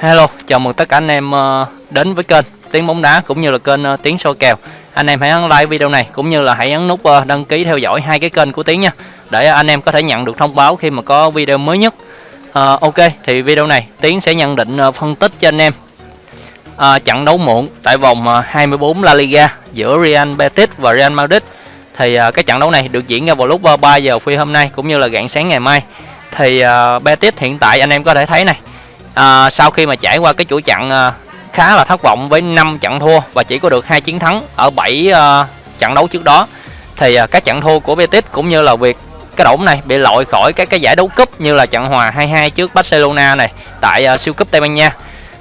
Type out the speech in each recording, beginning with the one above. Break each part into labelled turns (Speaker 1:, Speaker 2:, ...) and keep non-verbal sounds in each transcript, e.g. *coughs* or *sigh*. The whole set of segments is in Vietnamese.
Speaker 1: Hello, chào mừng tất cả anh em ờ, đến với kênh Tiếng bóng đá cũng như là kênh ờ, Tiếng soi kèo. Anh em hãy ấn like video này cũng như là hãy ấn nút ờ, đăng ký theo dõi hai cái kênh của Tiếng nha. Để anh em có thể nhận được thông báo khi mà có video mới nhất. À, ok, thì video này Tiến sẽ nhận định phân tích cho anh em à, trận đấu muộn tại vòng 24 La Liga giữa Real Betis và Real Madrid. Thì à, cái trận đấu này được diễn ra vào lúc 3 giờ phi hôm nay cũng như là rạng sáng ngày mai. Thì ờ, Betis hiện tại anh em có thể thấy này à, sau khi mà trải qua cái chuỗi trận à, khá là thất vọng với 5 trận thua và chỉ có được hai chiến thắng ở 7 à, trận đấu trước đó thì à, các trận thua của Betis cũng như là việc cái đội này bị loại khỏi các cái giải đấu cúp như là trận hòa 2-2 trước Barcelona này tại à, siêu cúp Tây Ban Nha.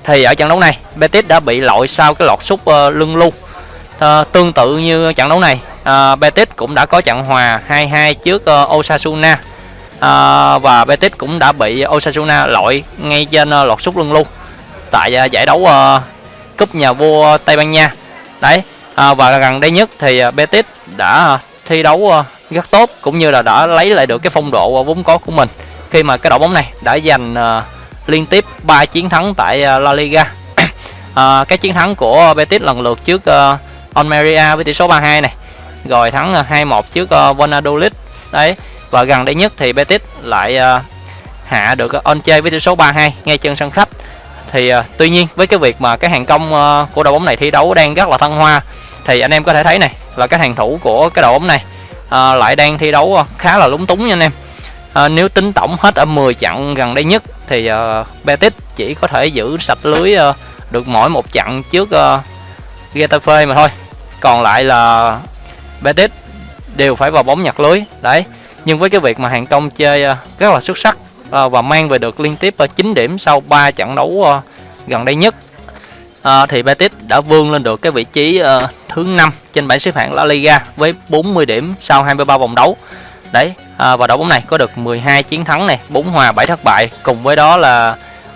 Speaker 1: Thì ở trận đấu này Betis đã bị loại sau cái lọt sút à, lưng lu. À, tương tự như trận đấu này à, Betis cũng đã có trận hòa 2-2 trước à, Osasuna à, và Betis cũng đã bị Osasuna loại ngay trên ờ, lọt sút lưng luôn tại ờ, giải đấu uh, cúp nhà vua Tây Ban Nha. Đấy à, và gần đây nhất thì Betis đã thi đấu rất tốt cũng như là đã lấy lại được cái phong độ vốn có của mình khi mà cái đội bóng này đã giành uh, liên tiếp 3 chiến thắng tại uh, La Liga. À, *coughs* cái chiến thắng của Betis lần lượt trước uh, Almeria với tỷ số 3-2 này rồi thắng 2-1 trước uh, Valladolid. Đấy và gần đây nhất thì Betis lại uh, hạ được uh, Onche với tỷ số 3-2 ngay trên sân khách. Thì uh, tuy nhiên với cái việc mà cái hàng công uh, của đội bóng này thi đấu đang rất là thăng hoa thì anh em có thể thấy này là cái hàng thủ của cái đội bóng này uh, lại đang thi đấu khá là lúng túng nha anh em. Uh, nếu tính tổng hết ở 10 trận gần đây nhất thì uh, Betis chỉ có thể giữ sạch lưới uh, được mỗi một trận trước uh, Getafe mà thôi. Còn lại là Betis đều phải vào bóng nhặt lưới. Đấy nhưng với cái việc mà hàng công chơi ờ, rất là xuất sắc ờ, và mang về được liên tiếp ờ, 9 điểm sau 3 trận đấu gần đây nhất. Uh, thì Betis đã vươn lên được cái vị trí uh, thứ 5 trên bảng xếp hạng La Liga với 40 điểm sau 23 vòng đấu. Đấy uh, và đội bóng này có được 12 chiến thắng này 4 hòa 7 thất bại. Cùng với đó là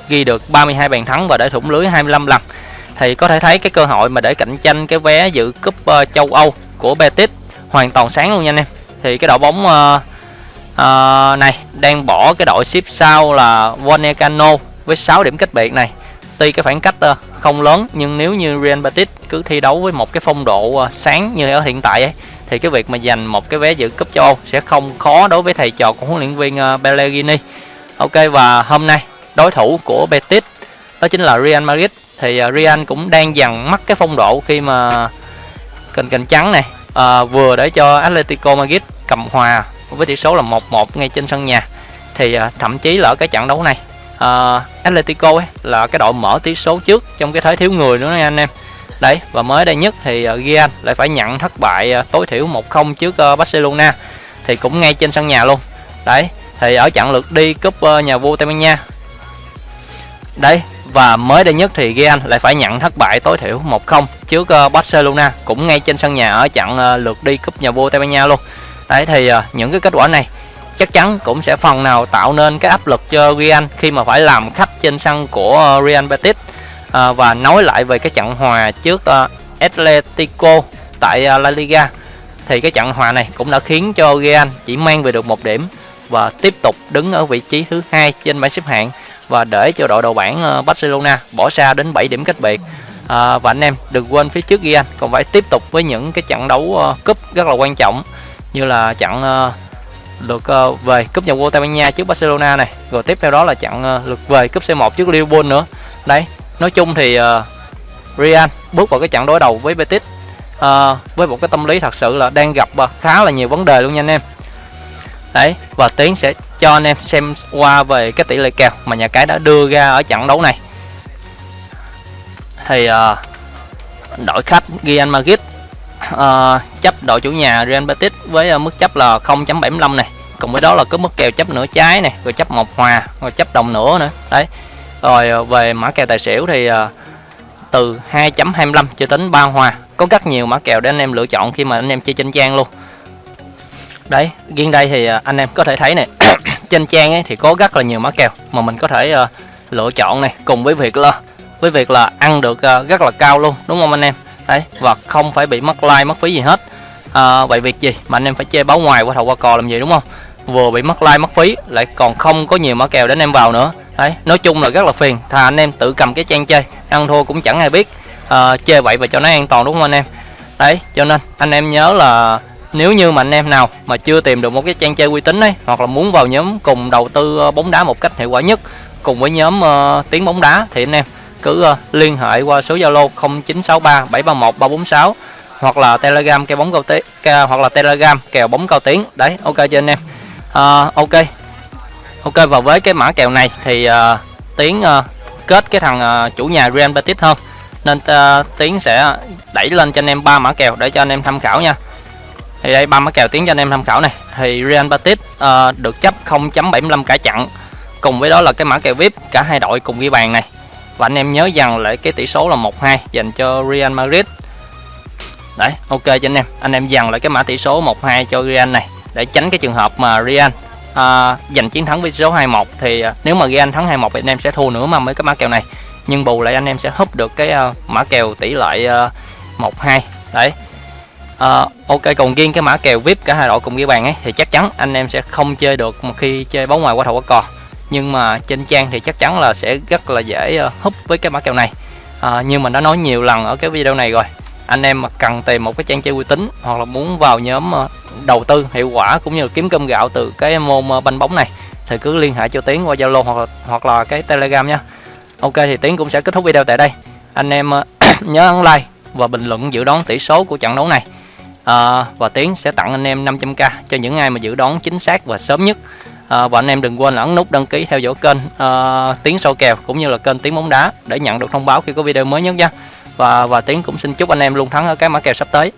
Speaker 1: ghi được 32 bàn thắng và để thủng lưới 25 lần. Thì có thể thấy cái cơ hội mà để cạnh tranh cái vé dự cúp uh, châu Âu của Betis hoàn toàn sáng luôn nha anh em. Thì cái đội bóng uh, uh, này đang bỏ cái đội xếp sau là Vallecano với 6 điểm cách biệt này. Tuy cái khoảng cách uh, không lớn nhưng nếu như Real Betis cứ thi đấu với một cái phong độ uh, sáng như ở hiện tại ấy thì cái việc mà giành một cái vé dự cúp châu Âu sẽ không khó đối với thầy trò của huấn luyện viên uh, Pellegrini. Ok và hôm nay đối thủ của Betis đó chính là Real Madrid. Thì uh, Real cũng đang dần mất cái phong độ khi mà cành cành trắng này uh, vừa để cho Atletico Madrid cầm hòa với tỷ số là 1-1 ngay trên sân nhà. Thì à, thậm chí là ở cái trận đấu này uh, Atletico ấy là cái đội mở tỷ số trước trong cái thế thiếu người nữa nha anh em. Đấy và mới đây nhất thì uh, Real lại phải nhận thất bại uh, tối thiểu 1-0 trước uh, Barcelona thì cũng ngay trên sân nhà luôn. Đấy thì ở trận lượt đi cúp uh, nhà vua Tây Ban Nha. Đấy và mới đây nhất thì Real lại phải nhận thất bại tối thiểu 1-0 trước uh, Barcelona cũng ngay trên sân nhà ở trận uh, lượt đi cúp nhà vua Tây Ban Nha luôn đấy thì uh, những cái kết quả này chắc chắn cũng sẽ phần nào tạo nên cái áp lực cho Real khi mà phải làm khách trên sân của uh, Real Betis. Uh, và nói lại về cái trận hòa trước uh, Atletico tại uh, La Liga thì cái trận hòa này cũng đã khiến cho Real chỉ mang về được một điểm và tiếp tục đứng ở vị trí thứ hai trên bảng xếp hạng và để cho đội đầu bảng uh, Barcelona bỏ xa đến 7 điểm cách biệt. À, và anh em đừng quên phía trước Real còn phải tiếp tục với những cái trận đấu uh, cúp rất là quan trọng như là trận lượt ờ, ờ, về cúp nhà vua Tây Ban Nha trước Barcelona này. Rồi tiếp theo đó là trận ờ, lượt về cúp C1 trước Liverpool nữa. Đấy nói chung thì Real bước vào cái trận đối đầu với Betis. À, với một cái tâm lý thật sự là đang gặp khá là nhiều vấn đề luôn nha anh em. Đấy và tiến sẽ cho anh em xem qua về cái tỷ lệ kèo mà nhà cái đã đưa ra ở trận đấu này. Thì uh, đội khách Real Madrid uh, chấp đội chủ nhà Real Betis với uh, mức chấp là 0.75 này. Cùng với đó là có mức kèo chấp nửa trái này rồi chấp một hòa rồi chấp đồng nửa nữa. Đấy. Rồi uh, về mã kèo tài xỉu thì uh, từ 2.25 cho đến 3 hòa. Có rất nhiều mã kèo để anh em lựa chọn khi mà anh em chơi trên trang luôn. Đấy riêng đây thì uh, anh em có thể thấy này *coughs* trên trang ấy thì có rất là nhiều mã kèo mà mình có thể uh, lựa chọn này. Cùng với việc là với việc là ăn được uh, rất là cao luôn đúng không anh em? Đấy và không phải bị mất like mất phí gì hết. À, vậy việc gì? Mà anh em phải chơi báo ngoài qua thầu qua cò làm gì đúng không? Vừa bị mất like mất phí lại còn không có nhiều mã kèo để anh em vào nữa. Đấy nói chung là rất là phiền. Thà anh em tự cầm cái trang chơi ăn thua cũng chẳng ai biết. À, chơi vậy và cho nó an toàn đúng không anh em? Đấy cho nên anh em nhớ là nếu như mà anh em nào mà chưa tìm được một cái trang chơi uy tín ấy hoặc là muốn vào nhóm cùng đầu tư ờ, bóng đá một cách hiệu quả nhất cùng với nhóm uh, tiếng bóng đá thì anh em cứ ờ, liên hệ qua số Zalo 0963 731 346 hoặc là Telegram kèo bóng cao tiếng hoặc là Telegram kèo bóng cao tiếng đấy ok cho anh em? À, ok. Ok và với cái mã kèo này thì uh, tiến uh, kết cái thằng uh, chủ nhà Real Betis hơn. Nên uh, tiến sẽ đẩy lên cho anh em ba mã kèo để cho anh em tham khảo nha. Thì đây ba mã kèo tiến cho anh em tham khảo này. Thì Real Betis uh, được chấp 0.75 cả chặn. Cùng với đó là cái mã kèo VIP cả hai đội cùng ghi bàn này và anh em nhớ rằng lại cái tỷ số là 1-2 dành cho Real Madrid. Đấy ok cho anh em. Anh em dằn lại cái mã tỷ số 1-2 cho Real này để tránh cái trường hợp mà Real à, giành chiến thắng với số 21 thì à, nếu mà Real thắng 21 thì anh em sẽ thua nữa mà với cái mã kèo này. Nhưng bù lại anh em sẽ húp được cái uh, mã kèo tỷ lệ à, uh, 1-2 đấy. Uh, ok còn riêng cái mã kèo vip cả hai đội cùng ghi bàn ấy thì chắc chắn anh em sẽ không chơi được một khi chơi bóng ngoài qua thầu qua cò nhưng mà trên trang thì chắc chắn là sẽ rất là dễ uh, húp với cái mã kèo này. À, như mình đã nói nhiều lần ở cái video này rồi anh em mà cần tìm một cái trang chơi uy tín hoặc là muốn vào nhóm ờ, đầu tư hiệu quả cũng như là kiếm cơm gạo từ cái môn banh bóng này thì cứ liên hệ cho tiến qua zalo hoặc là hoặc là cái telegram nha. Ok thì tiến cũng sẽ kết thúc video tại đây. Anh em *clears throat* nhớ ấn like và bình luận dự đoán tỷ số của trận đấu này. À, và tiến sẽ tặng anh em 500k cho những ai mà dự đoán chính xác và sớm nhất à, và anh em đừng quên ấn nút đăng ký theo dõi kênh à, tiếng sâu kèo cũng như là kênh tiếng bóng đá để nhận được thông báo khi có video mới nhất nha. Và và tiếng cũng xin chúc anh em luôn thắng ở các mã kèo sắp tới.